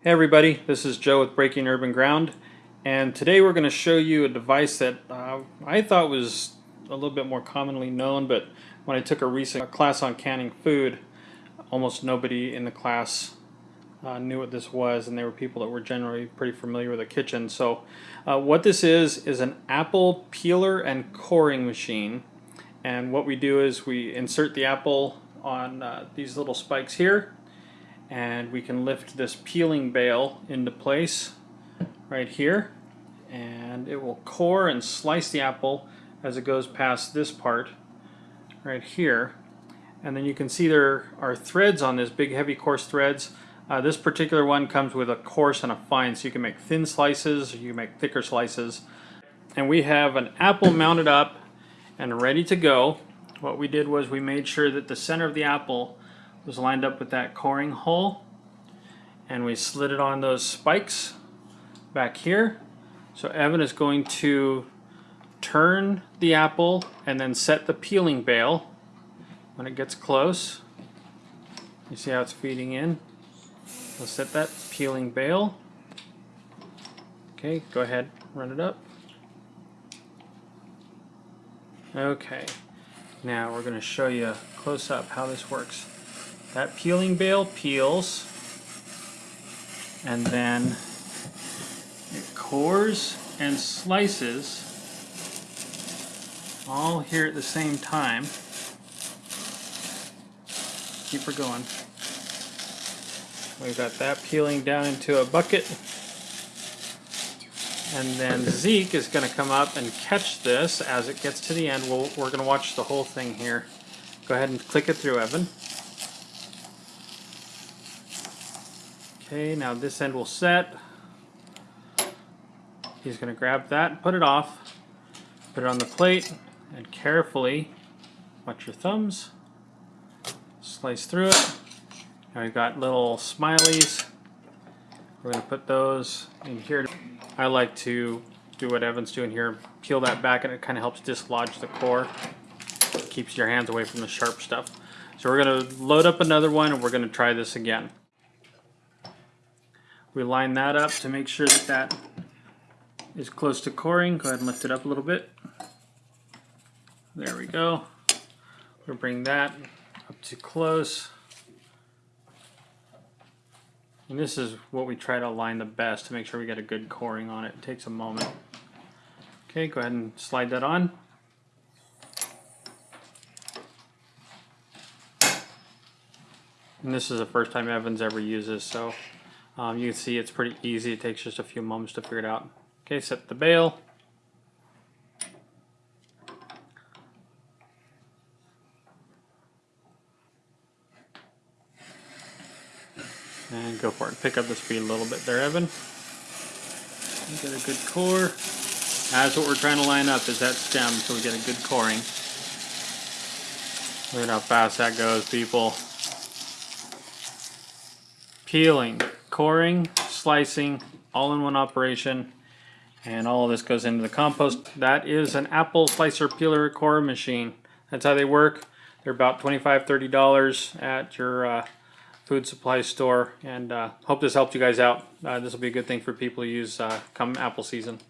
Hey everybody, this is Joe with Breaking Urban Ground and today we're going to show you a device that uh, I thought was a little bit more commonly known but when I took a recent class on canning food almost nobody in the class uh, knew what this was and they were people that were generally pretty familiar with a kitchen. So uh, what this is is an apple peeler and coring machine and what we do is we insert the apple on uh, these little spikes here and we can lift this peeling bale into place right here. And it will core and slice the apple as it goes past this part right here. And then you can see there are threads on this big heavy coarse threads. Uh, this particular one comes with a coarse and a fine so you can make thin slices you make thicker slices. And we have an apple mounted up and ready to go. What we did was we made sure that the center of the apple was lined up with that coring hole and we slid it on those spikes back here. So Evan is going to turn the apple and then set the peeling bale when it gets close. You see how it's feeding in? We'll set that peeling bale. Okay, go ahead, run it up. Okay, now we're going to show you close up how this works. That peeling bale peels and then it cores and slices all here at the same time. Keep her going. We've got that peeling down into a bucket. And then Zeke is going to come up and catch this as it gets to the end. We'll, we're going to watch the whole thing here. Go ahead and click it through, Evan. Okay, now this end will set. He's going to grab that, put it off, put it on the plate, and carefully, watch your thumbs, slice through it. Now we've got little smileys. We're going to put those in here. I like to do what Evan's doing here, peel that back and it kind of helps dislodge the core. keeps your hands away from the sharp stuff. So we're going to load up another one and we're going to try this again. We line that up to make sure that that is close to coring. Go ahead and lift it up a little bit. There we go. We'll bring that up to close. And this is what we try to align the best to make sure we get a good coring on it. It takes a moment. Okay, go ahead and slide that on. And this is the first time Evans ever uses, so um, you can see it's pretty easy. It takes just a few moments to figure it out. Okay, set the bail. And go for it. Pick up the speed a little bit there, Evan. Get a good core. That's what we're trying to line up is that stem so we get a good coring. Look at how fast that goes, people. Peeling coring, slicing, all in one operation. And all of this goes into the compost. That is an apple slicer peeler core machine. That's how they work. They're about $25, $30 at your uh, food supply store. And uh, hope this helped you guys out. Uh, this will be a good thing for people to use uh, come apple season.